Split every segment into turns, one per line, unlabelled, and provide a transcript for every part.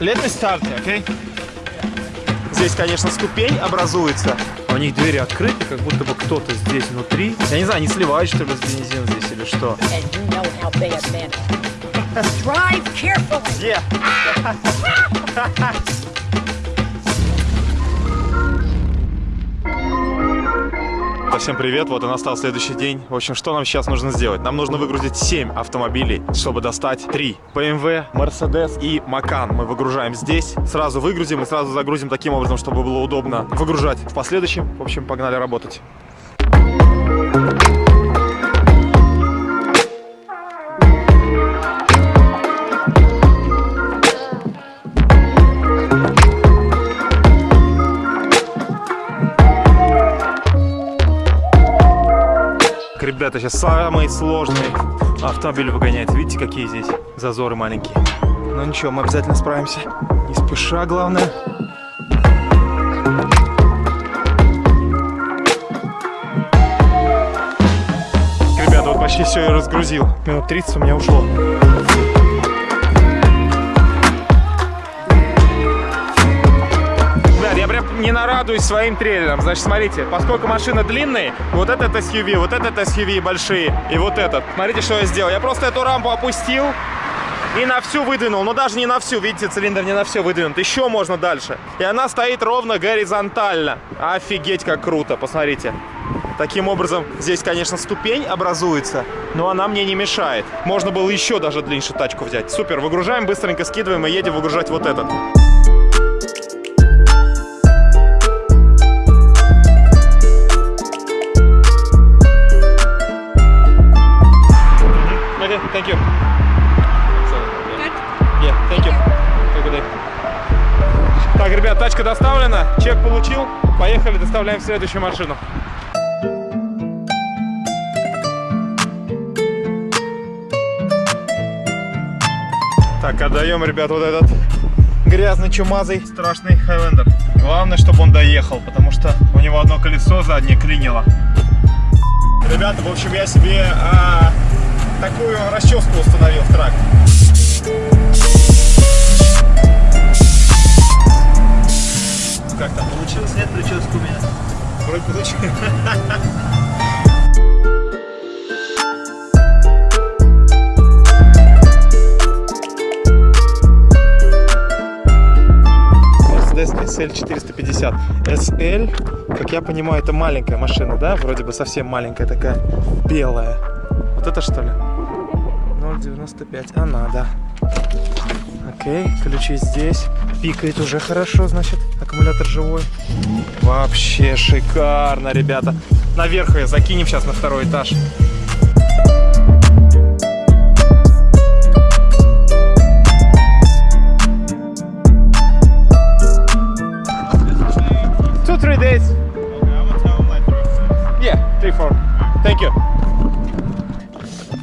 Let me start, okay? Здесь, конечно, ступень образуется. А у них двери открыты, как будто бы кто-то здесь внутри. Я не знаю, они сливают, что ли, с бензин здесь или что.
You know. Drive carefully.
Где? Всем привет, вот и настал следующий день. В общем, что нам сейчас нужно сделать? Нам нужно выгрузить 7 автомобилей, чтобы достать 3. BMW, Mercedes и Macan. Мы выгружаем здесь, сразу выгрузим и сразу загрузим таким образом, чтобы было удобно выгружать в последующем. В общем, погнали работать. Ребята, сейчас самый сложный автомобиль выгоняет. Видите, какие здесь зазоры маленькие. Ну ничего, мы обязательно справимся. Не спеша, главное. Ребята, вот почти все я разгрузил. Минут 30 у меня ушло. Не нарадуюсь своим трейлером. Значит, смотрите, поскольку машина длинная, вот этот SUV, вот этот SUV большие и вот этот. Смотрите, что я сделал. Я просто эту рампу опустил и на всю выдвинул. Но даже не на всю, видите, цилиндр не на все выдвинут. Еще можно дальше. И она стоит ровно горизонтально. Офигеть, как круто, посмотрите. Таким образом, здесь, конечно, ступень образуется, но она мне не мешает. Можно было еще даже длиннее тачку взять. Супер, выгружаем, быстренько скидываем и едем выгружать вот этот. Тачка доставлена, чек получил. Поехали, доставляем следующую машину. Так, отдаем, ребят, вот этот грязный, чумазый, страшный Хайлендер. Главное, чтобы он доехал, потому что у него одно колесо заднее клинило. Ребята, в общем, я себе а, такую расческу установил в трак. Как там получилось? Нет прически у меня. Вроде получилось. Mercedes SL 450. SL, как я понимаю, это маленькая машина, да? Вроде бы совсем маленькая такая, белая. Вот это что ли? 0,95. Она, да. Окей, ключи здесь. Пикает уже хорошо, значит, аккумулятор живой. Вообще шикарно, ребята. Наверх ее закинем сейчас на второй этаж.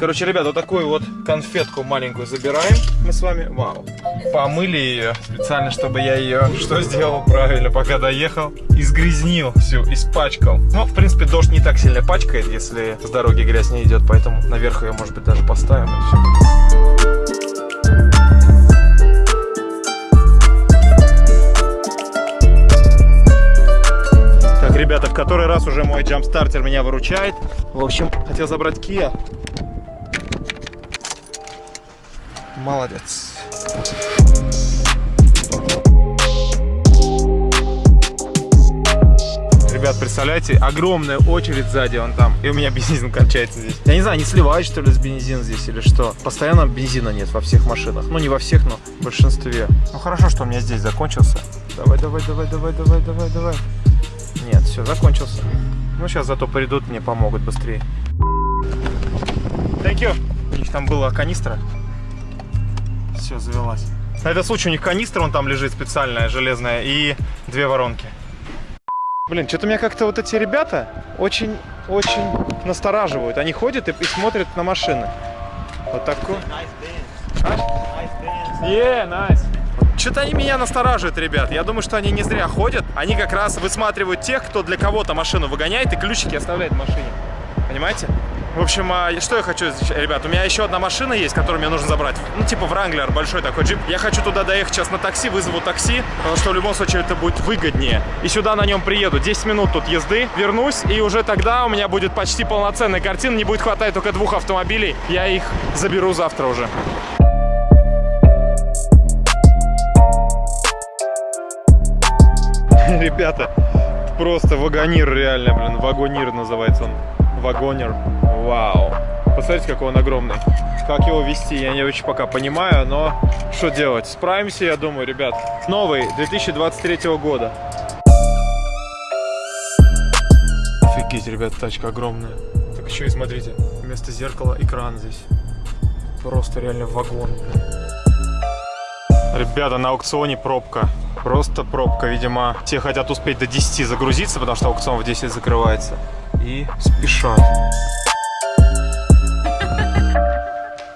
Короче, ребят, вот такую вот конфетку маленькую забираем мы с вами. Вау. Помыли ее специально, чтобы я ее что сделал правильно, пока доехал. Изгрязнил всю, испачкал. Ну, в принципе, дождь не так сильно пачкает, если с дороги грязь не идет, поэтому наверх ее, может быть, даже поставим и все будет. Ребята, в который раз уже мой джампстартер меня выручает. В общем, хотел забрать Kia. Молодец. Ребят, представляете, огромная очередь сзади, он там, и у меня бензин кончается здесь. Я не знаю, не сливают что ли с бензин здесь или что. Постоянно бензина нет во всех машинах. Ну, не во всех, но в большинстве. Ну, хорошо, что у меня здесь закончился. Давай, давай, давай, давай, давай, давай, давай. Нет, все, закончился. Ну, сейчас зато придут, мне помогут быстрее. Thank you. У них там была канистра. Все, завелась. На этот случай у них канистра, он там лежит специальная, железная, и две воронки. Блин, что-то меня как-то вот эти ребята очень-очень настораживают. Они ходят и, и смотрят на машины. Вот такой. Yeah, nice. Что-то они меня настораживают, ребят. Я думаю, что они не зря ходят. Они как раз высматривают тех, кто для кого-то машину выгоняет и ключики оставляет в машине. Понимаете? В общем, а, что я хочу, ребят, у меня еще одна машина есть, которую мне нужно забрать. Ну, типа Вранглер, большой такой джип. Я хочу туда доехать сейчас на такси, вызову такси, потому что в любом случае это будет выгоднее. И сюда на нем приеду. 10 минут тут езды, вернусь, и уже тогда у меня будет почти полноценная картина. Не будет хватать только двух автомобилей. Я их заберу завтра уже. Ребята, просто вагонир реально, блин, вагонир называется он. Вагонер. Вау. Посмотрите, какой он огромный. Как его вести, я не очень пока понимаю, но что делать? Справимся, я думаю, ребят. Новый, 2023 года. Офигеть, ребят, тачка огромная. Так еще и смотрите, вместо зеркала экран здесь. Просто реально вагон. Ребята, на аукционе пробка. Просто пробка, видимо. Все хотят успеть до 10 загрузиться, потому что аукцион в 10 закрывается. И спешат.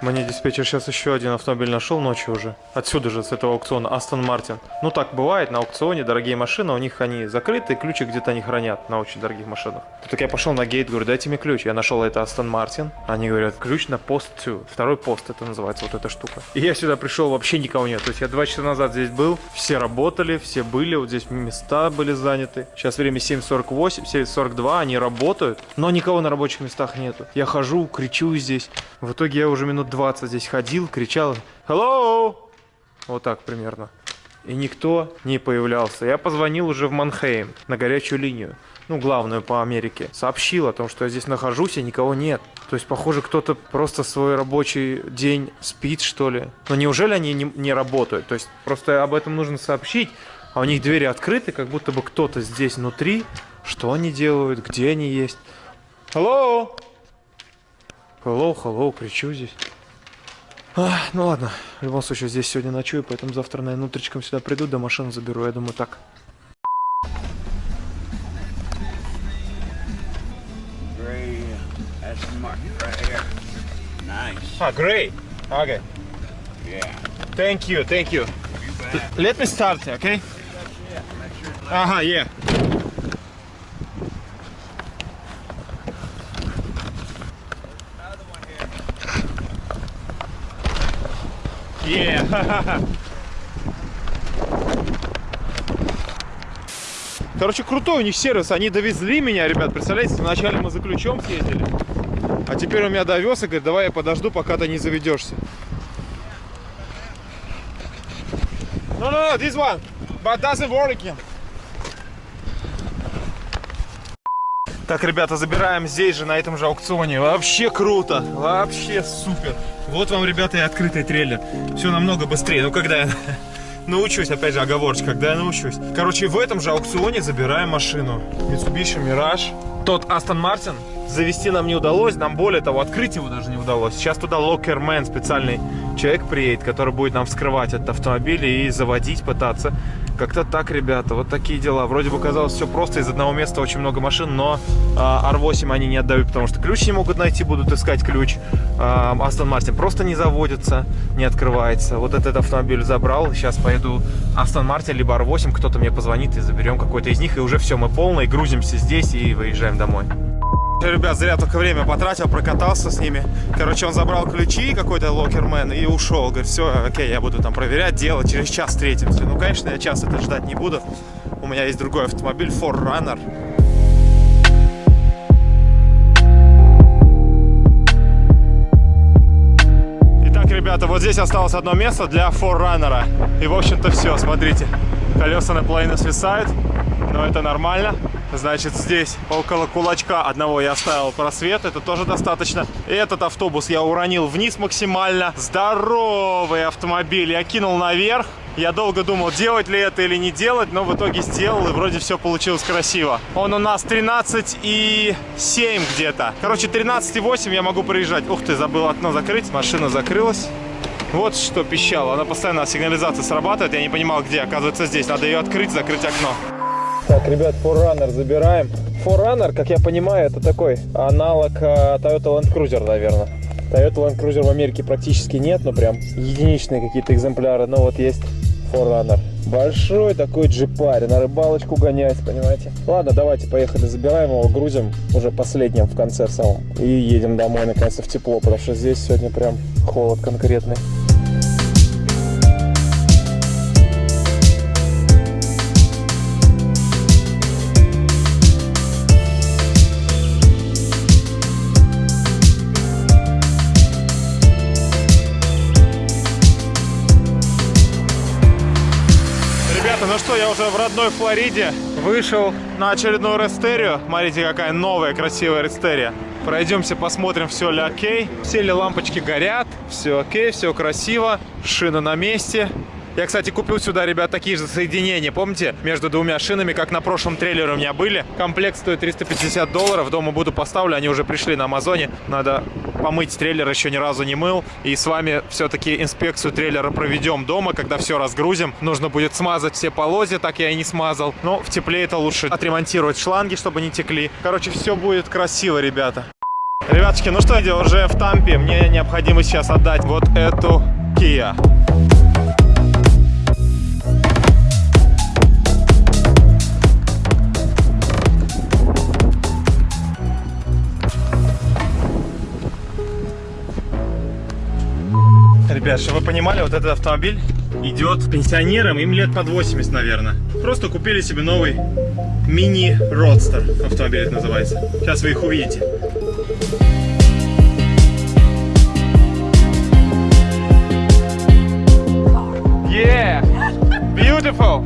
Мне диспетчер сейчас еще один автомобиль нашел ночью уже. Отсюда же, с этого аукциона. Астон Мартин. Ну так бывает, на аукционе дорогие машины, у них они закрыты, ключи где-то они хранят на очень дорогих машинах. Так я пошел на гейт, говорю, дайте мне ключ. Я нашел это Астон Мартин. Они говорят, ключ на пост 2. Второй пост это называется, вот эта штука. И я сюда пришел, вообще никого нет. То есть я два часа назад здесь был, все работали, все были, вот здесь места были заняты. Сейчас время 7.48, 7.42, они работают, но никого на рабочих местах нету. Я хожу, кричу здесь. В итоге я уже минут 20 здесь ходил, кричал «Hello!» Вот так примерно. И никто не появлялся. Я позвонил уже в Манхейм на горячую линию, ну, главную по Америке. Сообщил о том, что я здесь нахожусь, и никого нет. То есть, похоже, кто-то просто свой рабочий день спит, что ли. Но неужели они не, не работают? То есть, просто об этом нужно сообщить, а у них двери открыты, как будто бы кто-то здесь внутри. Что они делают, где они есть. Hello! Hello, hello, кричу здесь. Ах, ну ладно, в любом случае здесь сегодня ночую, поэтому завтра, наверное, утречком сюда приду, до машины заберу, я думаю так.
Gray right. Nice.
Ah. Okay.
Yeah.
Thank you, thank you. Let me start, okay? Ага, yeah. Yeah. Короче, крутой у них сервис. Они довезли меня, ребят. Представляете, вначале мы за ключом съездили. А теперь он меня довез и говорит, давай я подожду, пока ты не заведешься. No, no, no, this one. But doesn't work. Так, ребята, забираем здесь же, на этом же аукционе. Вообще круто. Вообще супер. Вот вам, ребята, и открытый трейлер. Все намного быстрее. Ну, когда я научусь, опять же, оговорочка, когда я научусь. Короче, в этом же аукционе забираем машину. Mitsubishi Mirage. Тот Aston Martin завести нам не удалось, нам более того, открыть его даже не удалось. Сейчас туда локермен, специальный человек приедет, который будет нам вскрывать этот автомобиль и заводить, пытаться. Как-то так, ребята, вот такие дела. Вроде бы казалось все просто, из одного места очень много машин, но а, R8 они не отдают, потому что ключ не могут найти, будут искать ключ. А, Aston Martin просто не заводится, не открывается. Вот этот автомобиль забрал, сейчас поеду Aston Martin либо R8, кто-то мне позвонит и заберем какой-то из них, и уже все, мы полные, грузимся здесь и выезжаем домой. Ребят, зря только время потратил, прокатался с ними. Короче, он забрал ключи, какой-то локермен, и ушел. Говорит, все, окей, я буду там проверять, делать, через час встретимся. Ну, конечно, я час это ждать не буду. У меня есть другой автомобиль, Forerunner. Ребята, вот здесь осталось одно место для Forerunner. И, в общем-то, все, смотрите. Колеса наполовину свисают, но это нормально. Значит, здесь около кулачка одного я оставил просвет, это тоже достаточно. Этот автобус я уронил вниз максимально. Здоровый автомобиль я кинул наверх. Я долго думал, делать ли это или не делать, но в итоге сделал, и вроде все получилось красиво. Он у нас 13,7 где-то. Короче, 13,8 я могу проезжать. Ух ты, забыл окно закрыть. Машина закрылась. Вот что пищало. Она постоянно сигнализация срабатывает. Я не понимал, где. Оказывается, здесь. Надо ее открыть, закрыть окно. Так, ребят, Forerunner забираем. Forerunner, как я понимаю, это такой аналог э, Toyota Land Cruiser, наверное. Toyota Land Cruiser в Америке практически нет, но прям единичные какие-то экземпляры. Но вот есть Forerunner. Большой такой джипарь, на рыбалочку гонять, понимаете? Ладно, давайте, поехали, забираем его, грузим уже последним в конце самом. И едем домой, наконец-то, в тепло, потому что здесь сегодня прям холод конкретный. Ну что, я уже в родной Флориде. Вышел на очередную рестерию. Смотрите, какая новая красивая рестерия. Пройдемся, посмотрим, все ли окей. Все ли лампочки горят. Все окей, все красиво. Шина на месте. Я, кстати, купил сюда, ребят, такие же соединения, помните, между двумя шинами, как на прошлом трейлере у меня были. Комплект стоит 350 долларов, дома буду поставлю, они уже пришли на Амазоне. Надо помыть трейлер, еще ни разу не мыл. И с вами все-таки инспекцию трейлера проведем дома, когда все разгрузим. Нужно будет смазать все полозья, так я и не смазал. Но в тепле это лучше отремонтировать шланги, чтобы не текли. Короче, все будет красиво, ребята. Ребятушки, ну что, я уже в Тампе. Мне необходимо сейчас отдать вот эту Kia. Ребят, чтобы вы понимали, вот этот автомобиль идет пенсионерам, им лет под 80, наверное. Просто купили себе новый мини-родстер, автомобиль это называется. Сейчас вы их увидите. Yeah, beautiful.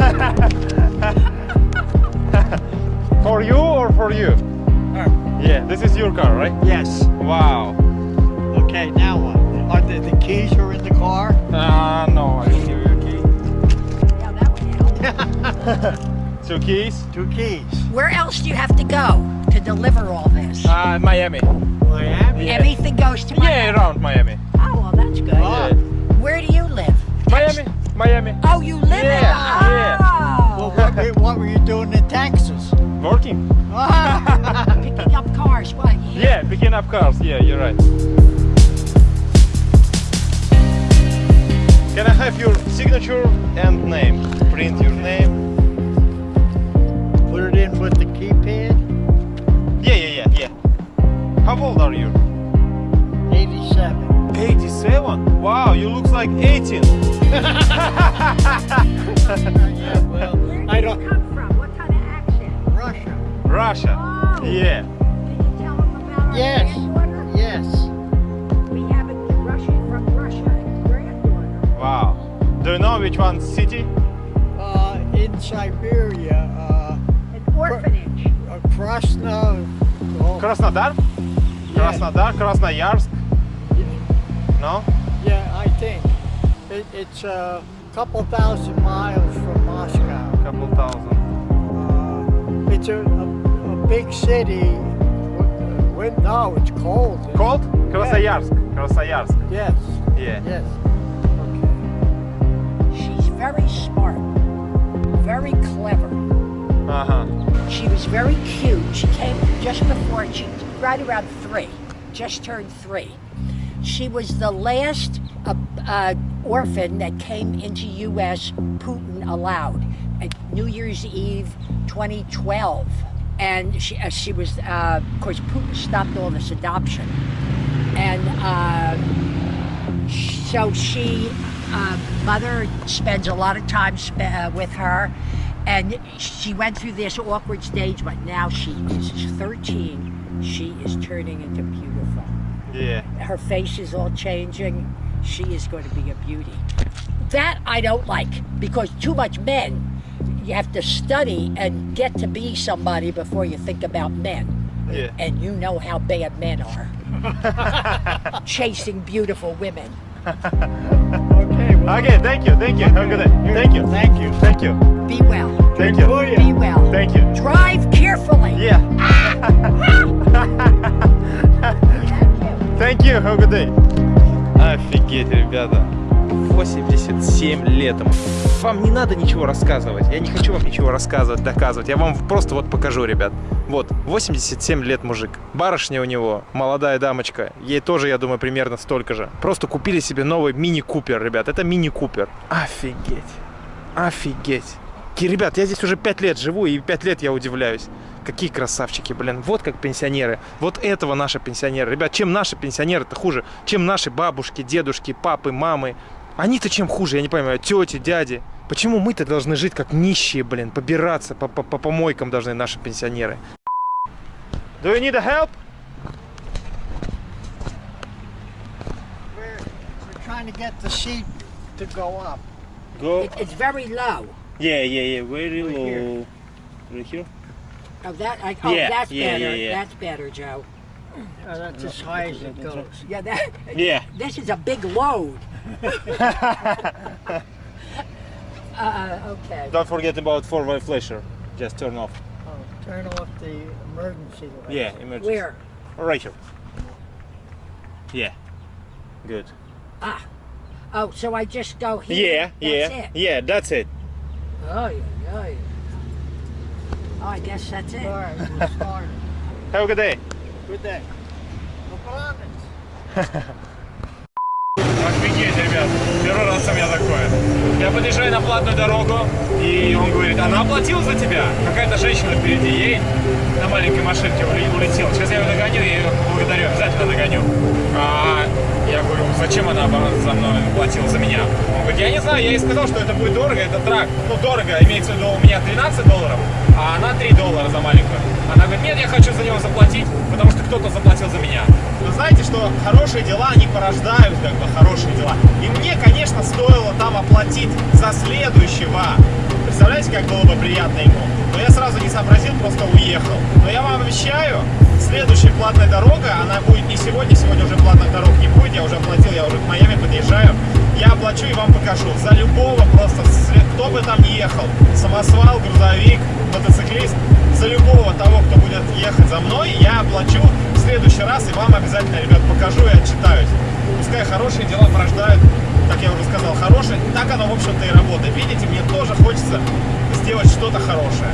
for you or for you? Yeah, this is your car, right?
Yes.
Wow. Two keys?
Two keys.
Where else do you have to go to deliver all this?
Uh, Miami.
Miami?
yeah.
Everything goes to
Yeah,
Miami.
around Miami.
Oh, well, that's good.
Ah.
Where do you live?
Miami, Miami.
Oh, you live in
Yeah, yeah.
Oh,
Well, what, were- what were you doing in Texas?
Working?
picking up cars. What?
Yeah, picking up cars. Yeah, you're right. Can I have your signature and name? Print your name.
Put it in with the keypad?
Yeah, yeah, yeah, yeah. How old are you?
87.
87? Wow, you look like 18.
Yeah, well,
Where
I
do you
don't.
come from? What kind of accent?
Russia.
Russia.
Oh.
Yeah.
Can you tell them about our
Yes. Yes.
Do you know which one city?
Uh, in Siberia, uh,
An orphanage.
uh, Krasno. oh,
Krasnodar?
Yeah.
Krasnodar, Krasnoyarsk? No?
Yeah, I think. It, it's a couple thousand miles from Moscow.
Couple thousand.
Uh, it's a, a, a big city. When, no, it's cold.
Cold? Krasnoyarsk. Krasnoyarsk.
Yes.
Yeah.
Yes.
Very smart, very clever.
Uh-huh.
She was very cute. She came just before she, right around three, just turned three. She was the last uh, uh, orphan that came into U.S. Putin allowed at New Year's Eve 2012. And she, uh, she was, uh, of course, Putin stopped all this adoption. And uh, so she, uh, mother spends a lot of time sp- uh, with her, and she went through this awkward stage, but now she is 13. She is turning into beautiful.
Yeah.
Her face is all changing. She is going to be a beauty. That I don't like because too much men. You have to study and get to be somebody before you think about men.
Yeah.
And you know how bad men are. Chasing beautiful women.
Okay.
Thank you, thank you. Have a good day. Thank you.
Thank you.
Thank you.
Be well.
Thank you.
Be well.
Thank you.
Drive carefully.
Yeah. Thank you. Have a good day. Офигеть, ребята. 87 лет ему. вам не надо ничего рассказывать. Я не хочу вам ничего рассказывать, доказывать. Я вам просто вот покажу, ребят. Вот, 87 лет мужик. Барышня у него, молодая дамочка. Ей тоже, я думаю, примерно столько же. Просто купили себе новый мини-купер, ребят. Это мини-купер. Офигеть. Офигеть. Ки- Ребят, я здесь уже 5 лет живу, и 5 лет я удивляюсь. Какие красавчики, блин. Вот как пенсионеры. Вот этого наши пенсионеры. Ребят, чем наши пенсионеры-то хуже? Чем наши бабушки, дедушки, папы, мамы? Они-то чем хуже, я не понимаю. Тети, дяди. Почему мы-то должны жить как нищие, блин? Побираться по, по, по помойкам должны наши пенсионеры. Do you need a help?
We're, we're trying to get the seat to go up.
Go.
It, it's very low.
Yeah, yeah, yeah. Very
Right here.
low. Right here?
Oh, that. I, oh,
Yeah,
that's
yeah,
better.
yeah, yeah.
That's better, Joe.
Uh, that's as high as it goes.
Yeah, that.
Yeah.
This is a big load. uh, okay.
Don't forget about four-way flasher. Just turn off.
Oh, turn off the emergency light.
Yeah, emergency.
Where?
Right here. Yeah. Good. Ah.
Oh, so I just go here.
Yeah,
That's
yeah,
It.
yeah. That's it.
Oh, yeah, yeah. yeah. Oh, I guess that's it.
All right, we'll start it.
Have a good day.
Good day. No problems.
Офигеть, ребят. Первый раз у меня такое. Я подъезжаю на платную дорогу, и он говорит, она оплатила за тебя. Какая-то женщина впереди едет на маленькой машинке уле- улетела. Сейчас я ее догоню, я ее благодарю, обязательно догоню. А я говорю, зачем она за мной платила за меня? Он говорит, я не знаю, я ей сказал, что это будет дорого, это трак. Ну, дорого, имеется в виду у меня 13 долларов, а она 3 доллара за маленькую. Она говорит, нет, я хочу за него заплатить, потому что кто-то заплатил за меня. Вы знаете, что хорошие дела, они порождают как бы хорошие дела. И мне, конечно, стоило там оплатить за следующего. Представляете, как было бы приятно ему? Но я сразу не сообразил, просто уехал. Но я вам обещаю, следующая платная дорога, она будет не сегодня, сегодня уже платных дорог не будет, я уже оплатил, я уже к Майами подъезжаю. Я оплачу и вам покажу. За любого просто, кто бы там ехал, самосвал, грузовик, мотоциклист, за любого того, кто будет ехать за мной, я оплачу следующий раз и вам обязательно, ребят, покажу и отчитаюсь. Пускай хорошие дела порождают, как я уже сказал, хорошие. Так оно, в общем-то, и работает. Видите, мне тоже хочется сделать что-то хорошее.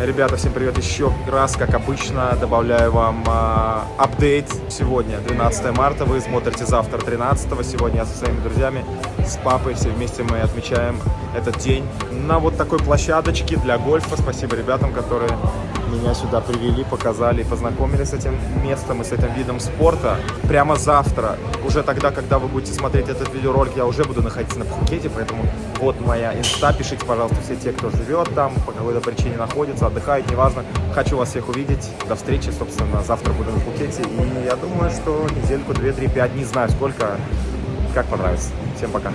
Ребята, всем привет еще раз, как обычно, добавляю вам а, апдейт. Сегодня 12 марта, вы смотрите завтра 13 Сегодня я со своими друзьями, с папой, все вместе мы отмечаем этот день на вот такой площадочке для гольфа. Спасибо ребятам, которые меня сюда привели, показали познакомили с этим местом и с этим видом спорта. Прямо завтра, уже тогда, когда вы будете смотреть этот видеоролик, я уже буду находиться на Пхукете, поэтому вот моя инста, пишите, пожалуйста, все те, кто живет там, по какой-то причине находится, отдыхает, неважно. Хочу вас всех увидеть. До встречи, собственно, завтра буду на Пхукете. И я думаю, что недельку, две, три, пять, не знаю сколько, как понравится. Всем пока.